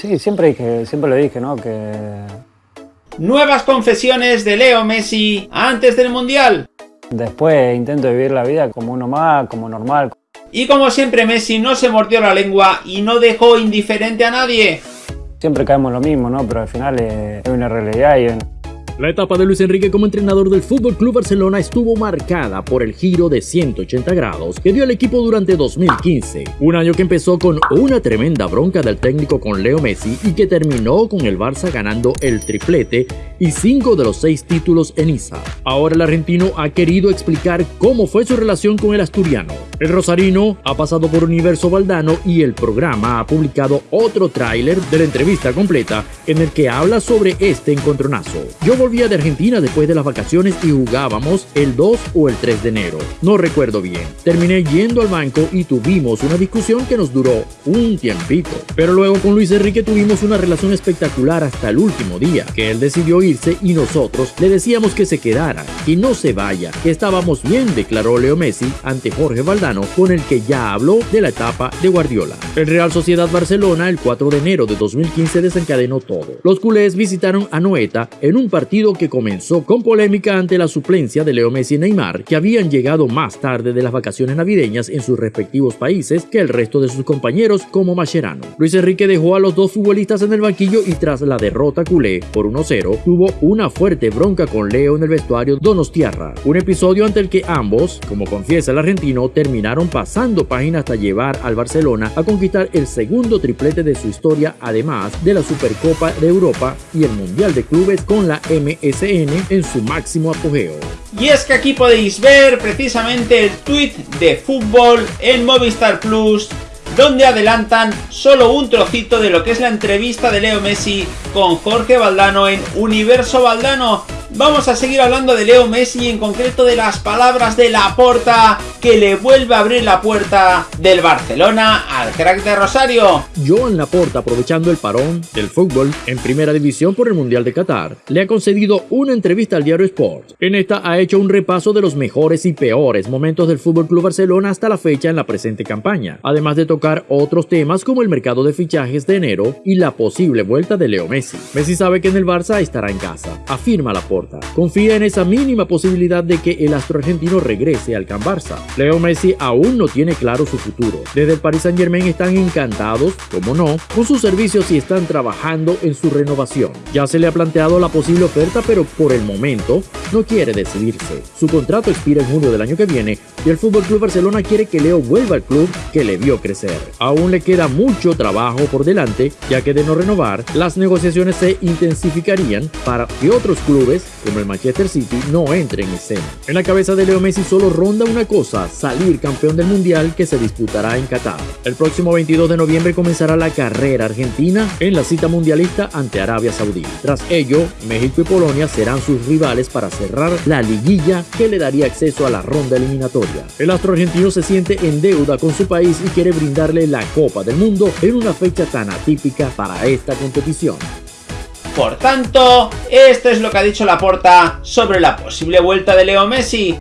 Sí, siempre dije, siempre lo dije, ¿no? Que Nuevas confesiones de Leo Messi antes del Mundial. después intento vivir la vida como uno más, como normal. Y como siempre Messi no se mordió la lengua y no dejó indiferente a nadie. Siempre caemos en lo mismo, ¿no? Pero al final eh, es una realidad y La etapa de Luis Enrique como entrenador del Fútbol Club Barcelona estuvo marcada por el giro de 180 grados que dio el equipo durante 2015, un año que empezó con una tremenda bronca del técnico con Leo Messi y que terminó con el Barça ganando el triplete y cinco de los seis títulos en Isa. Ahora el argentino ha querido explicar cómo fue su relación con el asturiano. El rosarino ha pasado por Universo Valdano y el programa ha publicado otro tráiler de la entrevista completa en el que habla sobre este encontronazo. Yo volvía de Argentina después de las vacaciones y jugábamos el 2 o el 3 de enero. No recuerdo bien. Terminé yendo al banco y tuvimos una discusión que nos duró un tiempito. Pero luego con Luis Enrique tuvimos una relación espectacular hasta el último día, que él decidió irse y nosotros le decíamos que se quedara, y no se vaya, que estábamos bien, declaró Leo Messi ante Jorge Valdano, con el que ya habló de la etapa de Guardiola. El Real Sociedad Barcelona el 4 de enero de 2015 desencadenó todo. Los culés visitaron a Noeta en un partido que comenzó con polémica ante la suplencia de Leo Messi y Neymar, que habían llegado más tarde de las vacaciones navideñas en sus respectivos países que el resto de sus compañeros como Mascherano. Luis Enrique dejó a los dos futbolistas en el banquillo y tras la derrota culé por 1-0, tuvo una fuerte bronca con Leo en el vestuario Donostiarra, un episodio ante el que ambos, como confiesa el argentino, terminaron pasando página hasta llevar al Barcelona a conquistar el segundo triplete de su historia, además de la Supercopa de Europa y el Mundial de Clubes con la MSN en su máximo apogeo. Y es que aquí podéis ver precisamente el tweet de fútbol en Movistar Plus, donde adelantan solo un trocito de lo que es la entrevista de Leo Messi con Jorge Valdano en Universo Valdano. Vamos a seguir hablando de Leo Messi y en concreto de las palabras de Laporta que le vuelve a abrir la puerta del Barcelona al crack de Rosario. Joan Laporta, aprovechando el parón del fútbol en primera división por el Mundial de Qatar, le ha concedido una entrevista al diario Sport. En esta ha hecho un repaso de los mejores y peores momentos del Fútbol Club Barcelona hasta la fecha en la presente campaña, además de tocar otros temas como el mercado de fichajes de enero y la posible vuelta de Leo Messi. Messi sabe que en el Barça estará en casa, afirma Laporta. Confía en esa mínima posibilidad de que el astro argentino regrese al Can Barça. Leo Messi aún no tiene claro su futuro. Desde el Paris Saint Germain están encantados, como no, con sus servicios y están trabajando en su renovación. Ya se le ha planteado la posible oferta, pero por el momento no quiere decidirse. Su contrato expira en junio del año que viene y el Club Barcelona quiere que Leo vuelva al club que le vio crecer. Aún le queda mucho trabajo por delante, ya que de no renovar, las negociaciones se intensificarían para que otros clubes como el Manchester City no entre en escena. En la cabeza de Leo Messi solo ronda una cosa, salir campeón del Mundial que se disputará en Qatar. El próximo 22 de noviembre comenzará la carrera argentina en la cita mundialista ante Arabia Saudí. Tras ello, México y Polonia serán sus rivales para cerrar la liguilla que le daría acceso a la ronda eliminatoria. El astro argentino se siente en deuda con su país y quiere brindarle la Copa del Mundo en una fecha tan atípica para esta competición. Por tanto, esto es lo que ha dicho Laporta sobre la posible vuelta de Leo Messi.